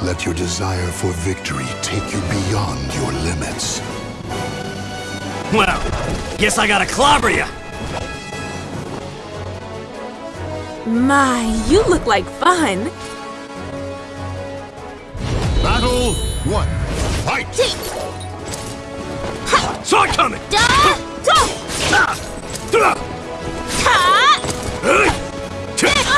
Let your desire for victory take you beyond your limits. Well, guess I gotta clobber you. My, you look like fun. Battle one. Fight! Saw it coming. Da, da, Ah! Duh! ta, Hey!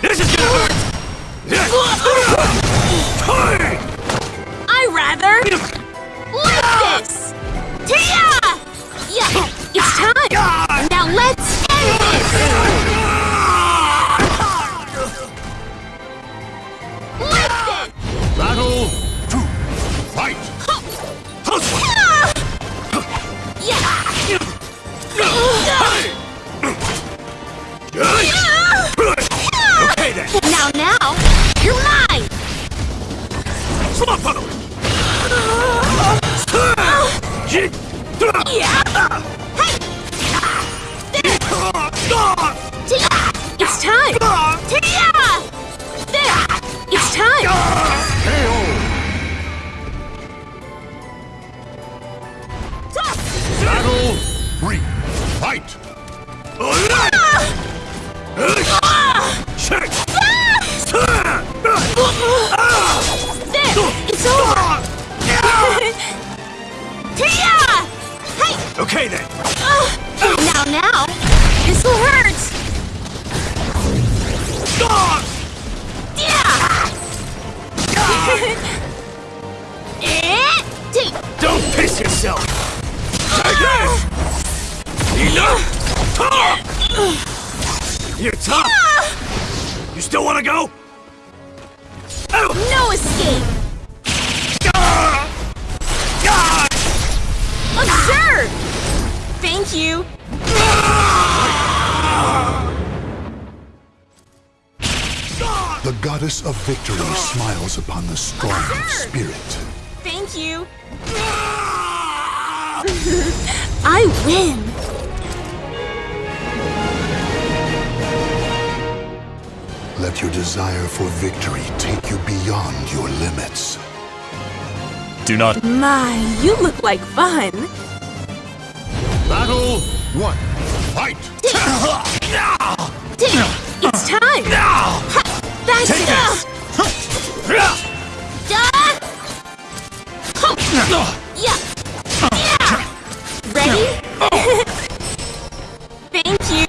This is gonna hurt! I rather like ah! this. Tia, yeah, it's time. Ah! Now let's end this. Okay then! Now, now, you're mine! Come on, follow it! Jig! Yeah! Hey! Tia! It's time! Tia! There! It's time! Battle three. Fight! Okay then! Now, now! This'll hurt! Yeah! Eh? Don't piss yourself! Take this! Enough! Talk! You're tough! You still wanna go? Ow! No escape! Absurd! Thank you! The goddess of victory smiles upon the strong of spirit. Thank you! I win! Let your desire for victory take you beyond your limits. Do not My, you look like fun! Battle one. Fight! It's time! Ha! That's Take this! Da! Huh! Yeah! Yeah! Ready? Thank you!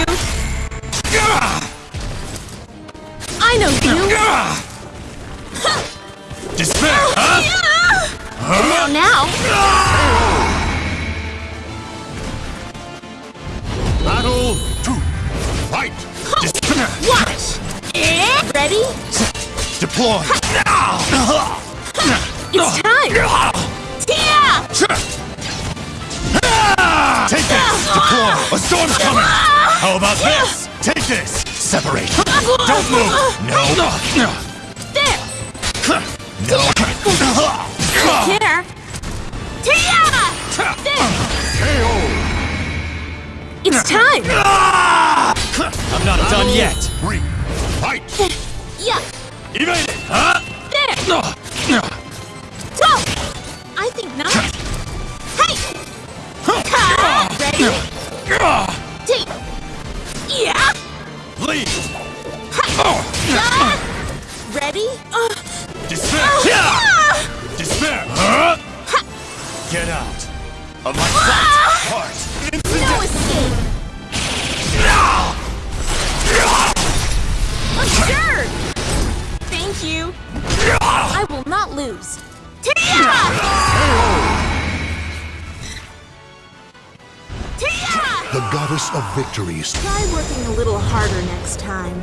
I know you! despair, oh, huh? Now, now! Deploy. It's time! Tia! Take this. Deploy. A storm's coming. How about this? Take this. Separate. Don't move. No. There! No. Here! Tia! There! It's time! I'm not done yet. Three. Fight! Yeah! Evade it. Huh? There! Go! I think not. Hey! Ha! Ready? T! Yeah! Ah! Ready? Uh, Despair. ah! Despair. Huh? Get out of my sight. Heart. No escape! Goddess of victories Try working a little harder next time.